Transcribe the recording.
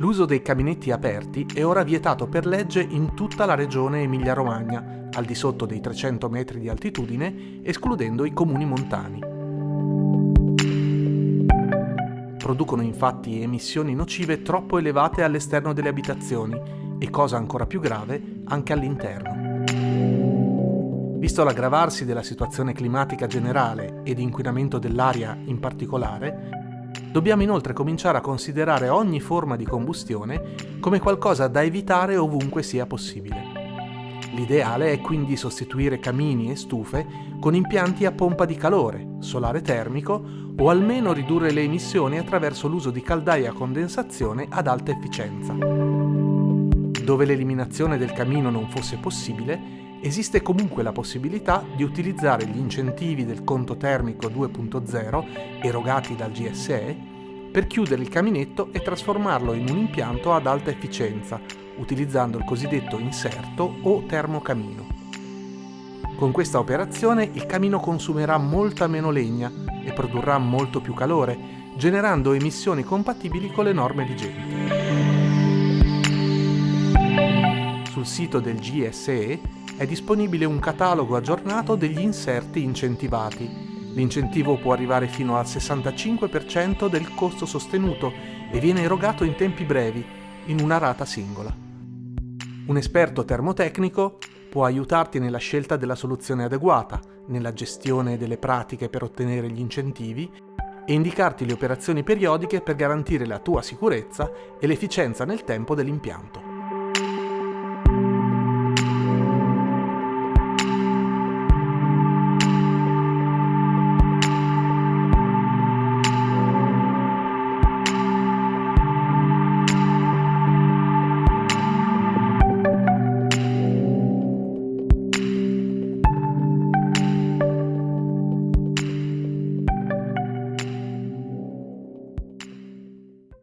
L'uso dei caminetti aperti è ora vietato per legge in tutta la regione Emilia-Romagna, al di sotto dei 300 metri di altitudine, escludendo i comuni montani. Producono infatti emissioni nocive troppo elevate all'esterno delle abitazioni e, cosa ancora più grave, anche all'interno. Visto l'aggravarsi della situazione climatica generale e di inquinamento dell'aria in particolare, dobbiamo inoltre cominciare a considerare ogni forma di combustione come qualcosa da evitare ovunque sia possibile. L'ideale è quindi sostituire camini e stufe con impianti a pompa di calore, solare termico o almeno ridurre le emissioni attraverso l'uso di caldaie a condensazione ad alta efficienza. Dove l'eliminazione del camino non fosse possibile, esiste comunque la possibilità di utilizzare gli incentivi del conto termico 2.0 erogati dal GSE per chiudere il caminetto e trasformarlo in un impianto ad alta efficienza, utilizzando il cosiddetto inserto o termocamino. Con questa operazione il camino consumerà molta meno legna e produrrà molto più calore, generando emissioni compatibili con le norme vigenti. Sul sito del GSE è disponibile un catalogo aggiornato degli inserti incentivati. L'incentivo può arrivare fino al 65% del costo sostenuto e viene erogato in tempi brevi, in una rata singola. Un esperto termotecnico può aiutarti nella scelta della soluzione adeguata, nella gestione delle pratiche per ottenere gli incentivi e indicarti le operazioni periodiche per garantire la tua sicurezza e l'efficienza nel tempo dell'impianto.